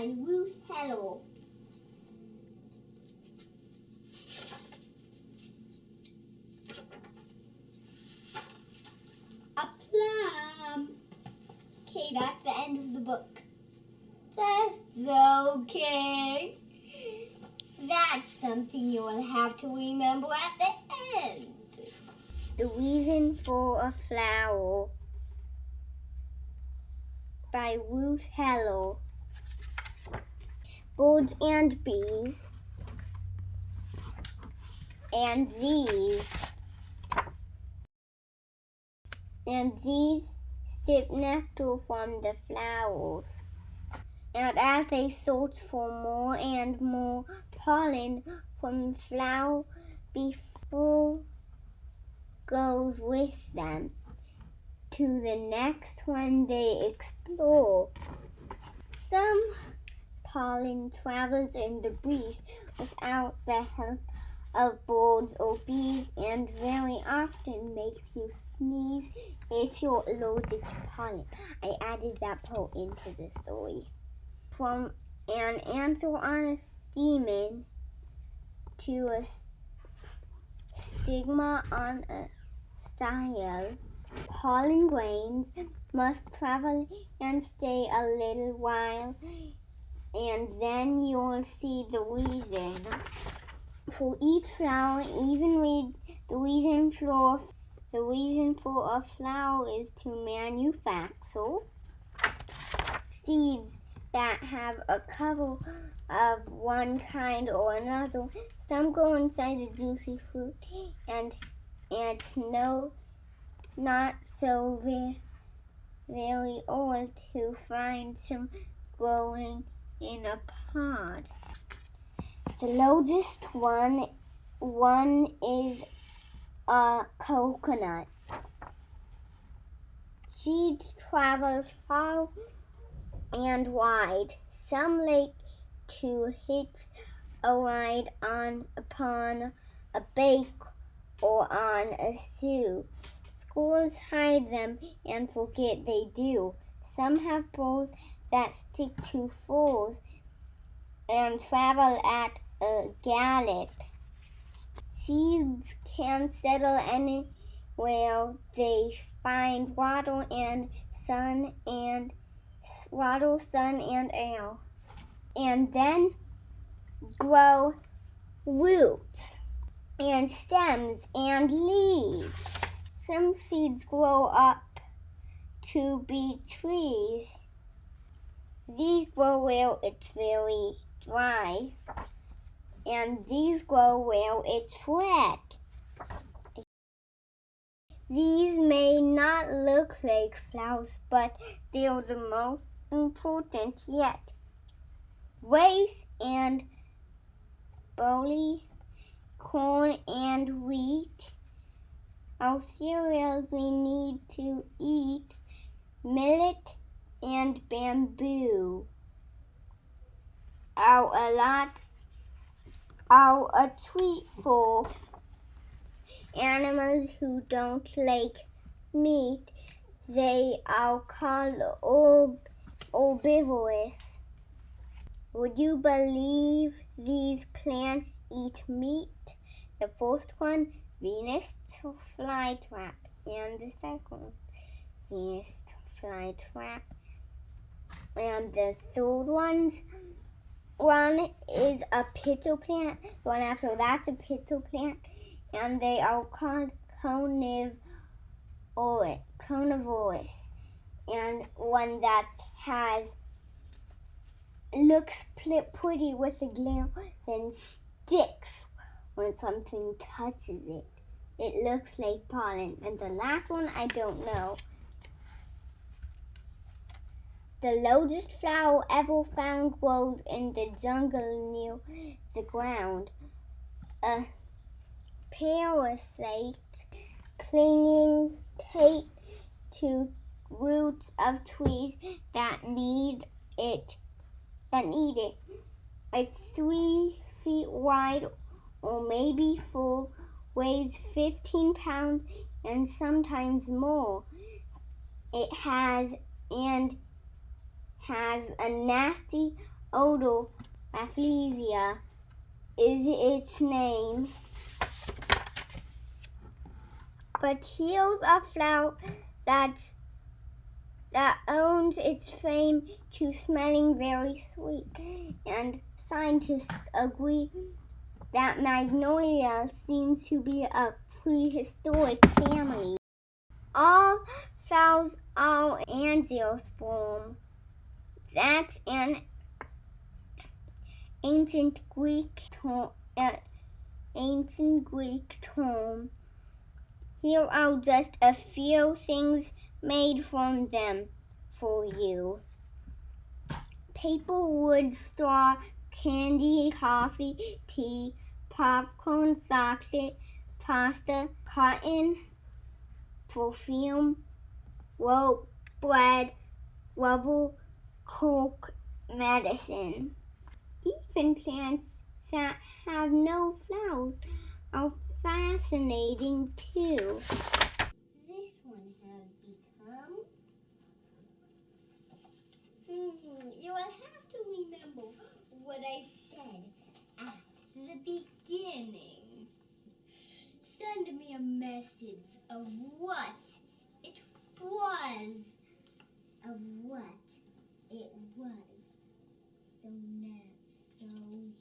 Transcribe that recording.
by Ruth Heller. A plum. Okay, that's the end of the book. Just okay. That's something you will have to remember at the end. The reason for a flower by Ruth Heller. Birds and bees. And these. And these sip nectar from the flowers. And as they search for more and more pollen from the flower before goes with them to the next one they explore. Some pollen travels in the breeze without the help of birds or bees and very often makes you sneeze if you're allergic to pollen. I added that part into the story. From an anther on a stamen to a stigma on a style pollen grains must travel and stay a little while, and then you'll see the reason. For each flower, even with the reason for the reason for a flower is to manufacture seeds that have a cover of one kind or another. Some go inside the juicy fruit and and no not so very, very old to find some growing in a pod. The largest one, one is a coconut. Seeds travel far and wide. Some like to hitch a ride on upon a bake or on a stew. Schools hide them and forget they do. Some have both that stick to fools and travel at a gallop. Seeds can settle anywhere they find water and sun and water, sun and air, and then grow roots and stems and leaves. Some seeds grow up to be trees. These grow where it's very dry, and these grow where it's wet. These may not look like flowers, but they're the most important yet. Rice and barley, corn and wheat are cereals we need to eat millet and bamboo. Our a lot are a treat for animals who don't like meat. They are called herbivorous. Would you believe these plants eat meat? The first one Venus flytrap and the second Venus flytrap. And the third one's one is a pitcher plant. One after that's a pitcher plant. And they are called carnivorous. carnivorous. And one that has looks pretty with a glare, then sticks when something touches it. It looks like pollen. And the last one, I don't know. The largest flower ever found grows in the jungle near the ground. A parasite clinging tight to roots of trees that need it. That need it. It's three feet wide or maybe full, weighs 15 pounds and sometimes more. It has and has a nasty Odor Rafflesia is its name. But here's a flower that's that owns its fame to smelling very sweet, and scientists agree that magnolia seems to be a prehistoric family. All flowers are angiosperm. That's an ancient Greek term. Uh, ancient Greek. Here are just a few things made from them for you. Paper, wood, straw, candy, coffee, tea, popcorn, chocolate, pasta, cotton, perfume, rope, bread, rubber, coke, medicine. Even plants that have no flowers are fascinating too. This one has become. Hmm, you will have to remember what I said at the beginning. Send me a message of what it was. Of what it was. So now, so.